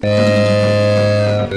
Bye.